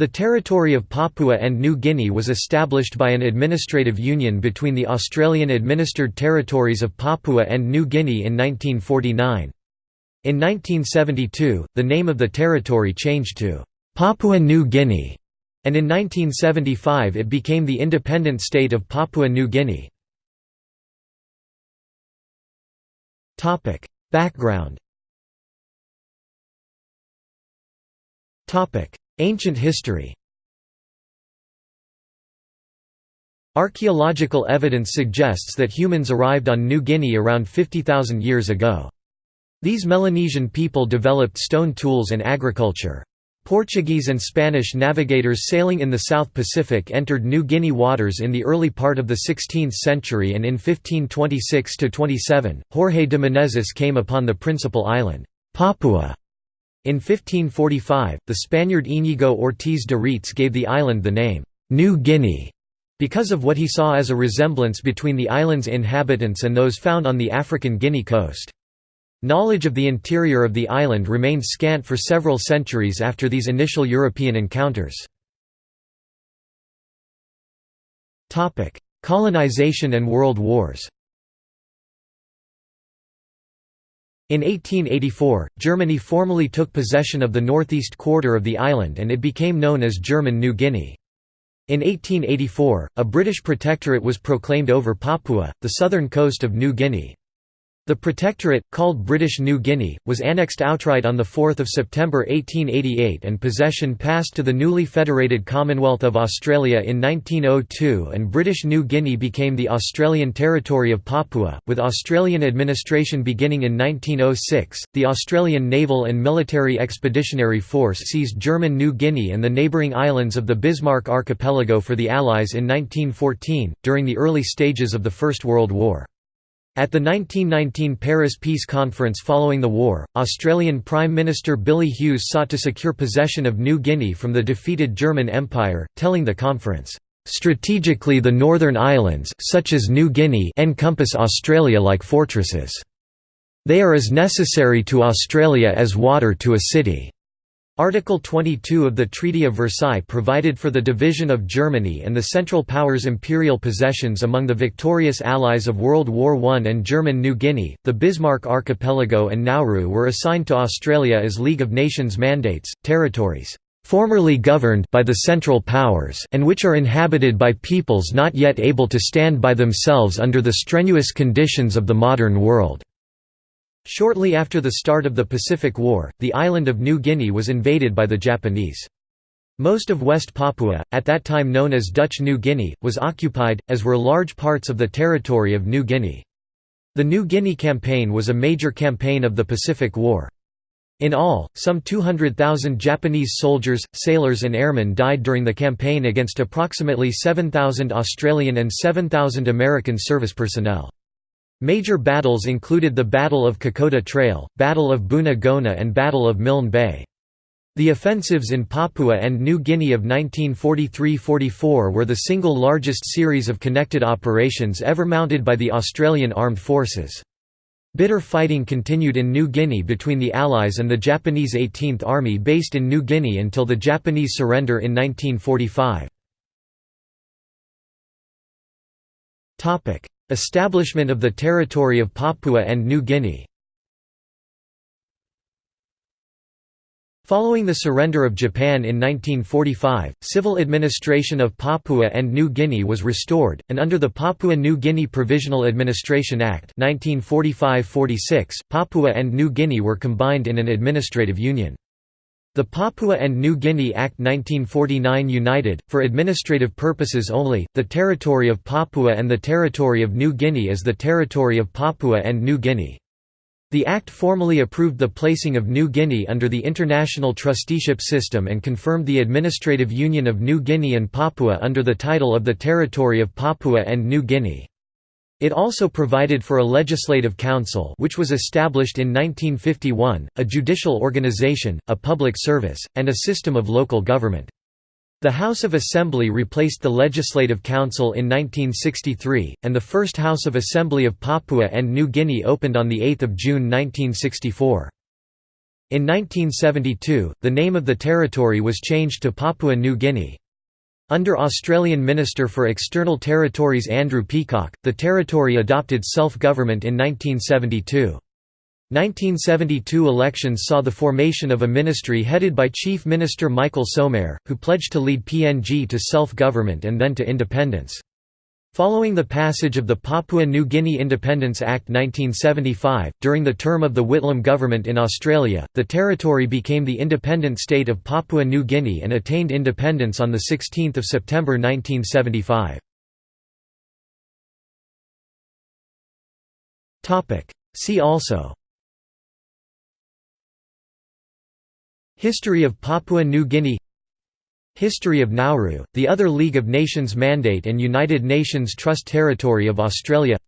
The territory of Papua and New Guinea was established by an administrative union between the Australian-administered territories of Papua and New Guinea in 1949. In 1972, the name of the territory changed to Papua New Guinea, and in 1975 it became the independent state of Papua New Guinea. Background Ancient history Archaeological evidence suggests that humans arrived on New Guinea around 50,000 years ago. These Melanesian people developed stone tools and agriculture. Portuguese and Spanish navigators sailing in the South Pacific entered New Guinea waters in the early part of the 16th century and in 1526–27, Jorge de Menezes came upon the principal island, Papua, in 1545, the Spaniard Íñigo Ortiz de Retez gave the island the name, New Guinea, because of what he saw as a resemblance between the island's inhabitants and those found on the African Guinea coast. Knowledge of the interior of the island remained scant for several centuries after these initial European encounters. Colonization and World Wars In 1884, Germany formally took possession of the northeast quarter of the island and it became known as German New Guinea. In 1884, a British protectorate was proclaimed over Papua, the southern coast of New Guinea. The protectorate, called British New Guinea, was annexed outright on 4 September 1888 and possession passed to the newly federated Commonwealth of Australia in 1902 and British New Guinea became the Australian territory of Papua, with Australian administration beginning in 1906. The Australian Naval and Military Expeditionary Force seized German New Guinea and the neighbouring islands of the Bismarck Archipelago for the Allies in 1914, during the early stages of the First World War. At the 1919 Paris Peace Conference following the war, Australian Prime Minister Billy Hughes sought to secure possession of New Guinea from the defeated German Empire, telling the conference, "...strategically the Northern Islands such as New Guinea encompass Australia like fortresses. They are as necessary to Australia as water to a city." Article 22 of the Treaty of Versailles provided for the division of Germany and the Central Powers' imperial possessions among the victorious allies of World War I and German New Guinea. The Bismarck Archipelago and Nauru were assigned to Australia as League of Nations mandates, territories formerly governed by the Central Powers and which are inhabited by peoples not yet able to stand by themselves under the strenuous conditions of the modern world. Shortly after the start of the Pacific War, the island of New Guinea was invaded by the Japanese. Most of West Papua, at that time known as Dutch New Guinea, was occupied, as were large parts of the territory of New Guinea. The New Guinea Campaign was a major campaign of the Pacific War. In all, some 200,000 Japanese soldiers, sailors and airmen died during the campaign against approximately 7,000 Australian and 7,000 American service personnel. Major battles included the Battle of Kokoda Trail, Battle of Buna Gona and Battle of Milne Bay. The offensives in Papua and New Guinea of 1943–44 were the single largest series of connected operations ever mounted by the Australian Armed Forces. Bitter fighting continued in New Guinea between the Allies and the Japanese 18th Army based in New Guinea until the Japanese surrender in 1945. Establishment of the territory of Papua and New Guinea Following the surrender of Japan in 1945, civil administration of Papua and New Guinea was restored, and under the Papua New Guinea Provisional Administration Act 1945–46, Papua and New Guinea were combined in an administrative union. The Papua and New Guinea Act 1949 united, for administrative purposes only, the territory of Papua and the territory of New Guinea as the territory of Papua and New Guinea. The Act formally approved the placing of New Guinea under the international trusteeship system and confirmed the administrative union of New Guinea and Papua under the title of the Territory of Papua and New Guinea. It also provided for a legislative council which was established in 1951, a judicial organization, a public service, and a system of local government. The House of Assembly replaced the Legislative Council in 1963, and the first House of Assembly of Papua and New Guinea opened on 8 June 1964. In 1972, the name of the territory was changed to Papua New Guinea. Under Australian Minister for External Territories Andrew Peacock, the territory adopted self-government in 1972. 1972 elections saw the formation of a ministry headed by Chief Minister Michael Somare, who pledged to lead PNG to self-government and then to independence. Following the passage of the Papua New Guinea Independence Act 1975, during the term of the Whitlam government in Australia, the territory became the independent state of Papua New Guinea and attained independence on 16 September 1975. See also History of Papua New Guinea History of Nauru, the other League of Nations mandate and United Nations Trust Territory of Australia.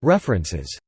References